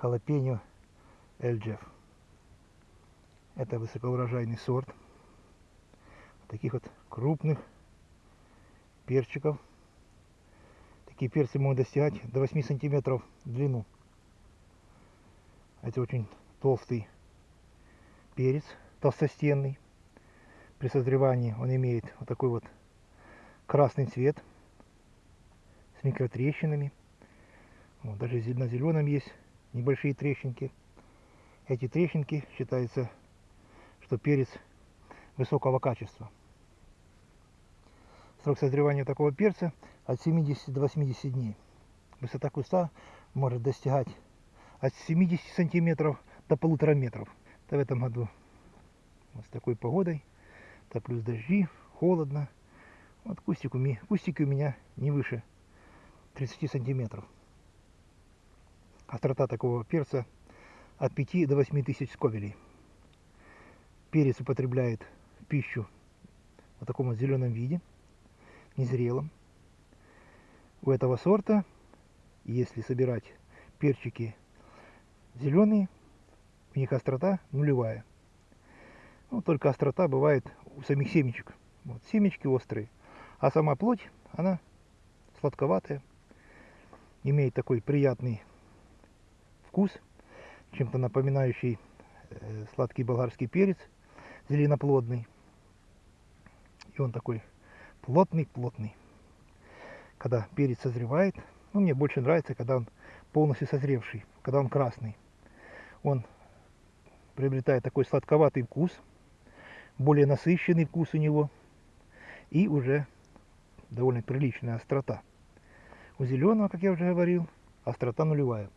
халапеньо Эльджеф. Это высокоурожайный сорт таких вот крупных перчиков. Такие перцы могут достигать до 8 сантиметров в длину. Это очень толстый перец, толстостенный. При созревании он имеет вот такой вот красный цвет с микротрещинами. Вот, даже на зеленом есть небольшие трещинки. Эти трещинки считаются, что перец высокого качества. Срок созревания такого перца от 70 до 80 дней. Высота куста может достигать от 70 сантиметров до полутора метров. Это в этом году вот с такой погодой, то плюс дожди, холодно. Вот кустик у меня, кустики у меня не выше 30 сантиметров. Острота такого перца от 5 до 8 тысяч сковелей. Перец употребляет пищу в таком вот зеленом виде, незрелом. У этого сорта, если собирать перчики зеленые, у них острота нулевая. Ну, только острота бывает у самих семечек. Вот, семечки острые. А сама плоть, она сладковатая. Имеет такой приятный вкус, чем-то напоминающий э, сладкий болгарский перец, зеленоплодный. И он такой плотный-плотный. Когда перец созревает, ну, мне больше нравится, когда он полностью созревший, когда он красный. Он приобретает такой сладковатый вкус, более насыщенный вкус у него и уже довольно приличная острота. У зеленого, как я уже говорил, острота нулевая.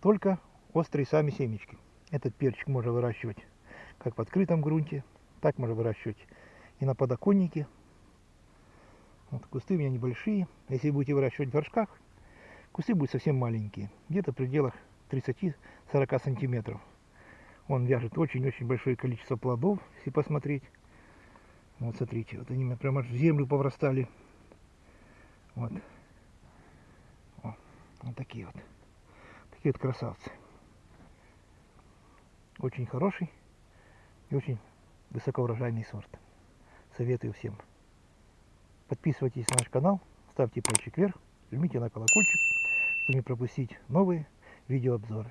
Только острые сами семечки. Этот перчик можно выращивать как в открытом грунте, так можно выращивать и на подоконнике. Вот кусты у меня небольшие. Если будете выращивать в горшках, кусты будут совсем маленькие, где-то в пределах 30-40 сантиметров. Он вяжет очень-очень большое количество плодов, если посмотреть. Вот смотрите, вот они прямо в землю поврастали. Вот. О, вот такие вот. Такие вот красавцы. Очень хороший и очень высокоурожайный сорт. Советую всем. Подписывайтесь на наш канал, ставьте пальчик вверх, жмите на колокольчик, чтобы не пропустить новые видеообзоры.